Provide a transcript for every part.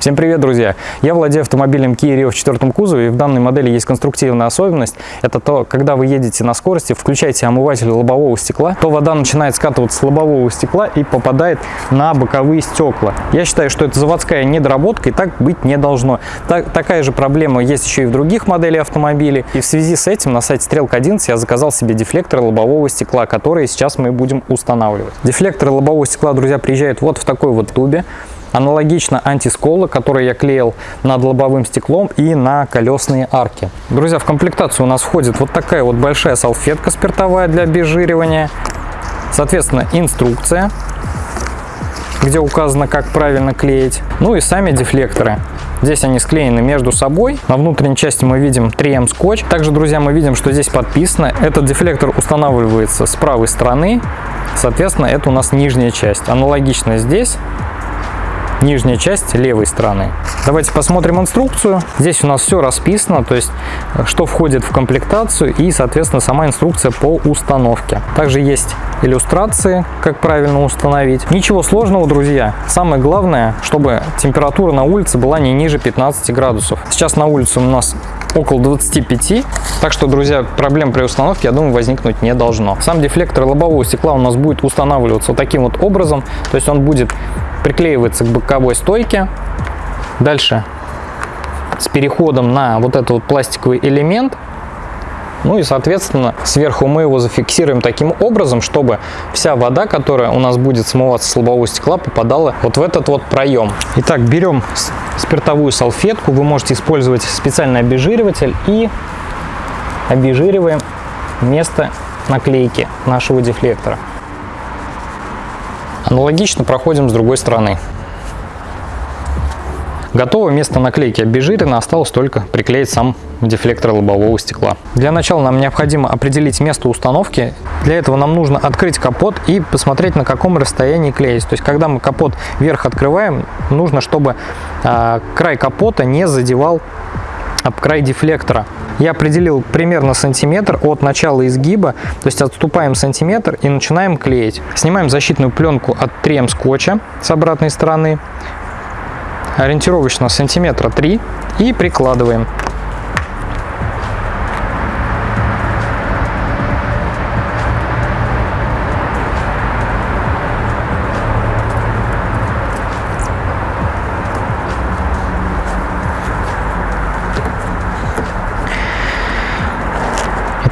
Всем привет, друзья! Я владею автомобилем Kia Rio в четвертом кузове, и в данной модели есть конструктивная особенность. Это то, когда вы едете на скорости, включаете омыватель лобового стекла, то вода начинает скатываться с лобового стекла и попадает на боковые стекла. Я считаю, что это заводская недоработка, и так быть не должно. Так, такая же проблема есть еще и в других моделях автомобилей. И в связи с этим на сайте Стрелка 11 я заказал себе дефлектор лобового стекла, которые сейчас мы будем устанавливать. Дефлекторы лобового стекла, друзья, приезжают вот в такой вот тубе. Аналогично антискола, который я клеил над лобовым стеклом и на колесные арки. Друзья, в комплектацию у нас входит вот такая вот большая салфетка спиртовая для обезжиривания. Соответственно, инструкция, где указано, как правильно клеить. Ну и сами дефлекторы. Здесь они склеены между собой. На внутренней части мы видим 3М скотч. Также, друзья, мы видим, что здесь подписано. Этот дефлектор устанавливается с правой стороны. Соответственно, это у нас нижняя часть. Аналогично здесь нижняя часть левой стороны. Давайте посмотрим инструкцию. Здесь у нас все расписано, то есть что входит в комплектацию и, соответственно, сама инструкция по установке. Также есть иллюстрации, как правильно установить. Ничего сложного, друзья. Самое главное, чтобы температура на улице была не ниже 15 градусов. Сейчас на улице у нас около 25. Так что, друзья, проблем при установке, я думаю, возникнуть не должно. Сам дефлектор лобового стекла у нас будет устанавливаться вот таким вот образом. То есть он будет приклеивается к боковой стойке. Дальше с переходом на вот этот вот пластиковый элемент. Ну и, соответственно, сверху мы его зафиксируем таким образом, чтобы вся вода, которая у нас будет смываться с лобового стекла, попадала вот в этот вот проем. Итак, берем спиртовую салфетку, вы можете использовать специальный обезжириватель и обезжириваем место наклейки нашего дефлектора. Аналогично проходим с другой стороны. Готово место наклейки обезжирено, осталось только приклеить сам дефлектор лобового стекла. Для начала нам необходимо определить место установки. Для этого нам нужно открыть капот и посмотреть, на каком расстоянии клеить. То есть, когда мы капот вверх открываем, нужно, чтобы э, край капота не задевал об край дефлектора. Я определил примерно сантиметр от начала изгиба, то есть отступаем сантиметр и начинаем клеить. Снимаем защитную пленку от 3М скотча с обратной стороны, ориентировочно сантиметра 3 и прикладываем.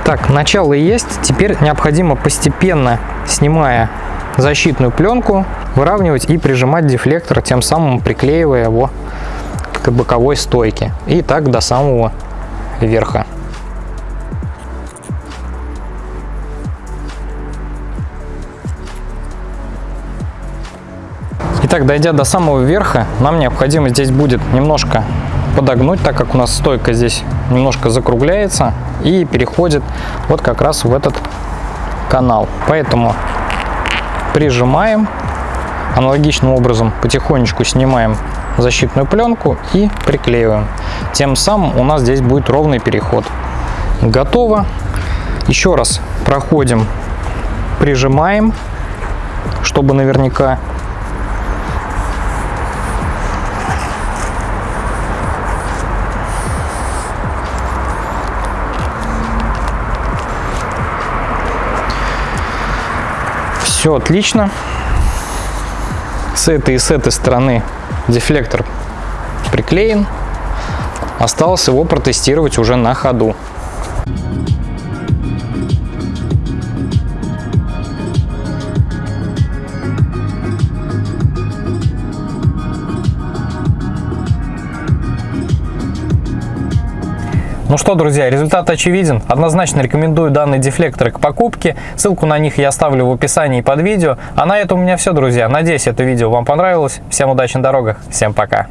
Так, начало есть. Теперь необходимо постепенно, снимая защитную пленку, выравнивать и прижимать дефлектор, тем самым приклеивая его к боковой стойке. И так до самого верха. Итак, дойдя до самого верха, нам необходимо здесь будет немножко подогнуть, так как у нас стойка здесь немножко закругляется и переходит вот как раз в этот канал. Поэтому прижимаем, аналогичным образом потихонечку снимаем защитную пленку и приклеиваем. Тем самым у нас здесь будет ровный переход. Готово. Еще раз проходим, прижимаем, чтобы наверняка Все отлично. С этой и с этой стороны дефлектор приклеен. Осталось его протестировать уже на ходу. Ну что, друзья, результат очевиден. Однозначно рекомендую данный дефлектор к покупке. Ссылку на них я оставлю в описании под видео. А на этом у меня все, друзья. Надеюсь, это видео вам понравилось. Всем удачи на дорогах. Всем пока.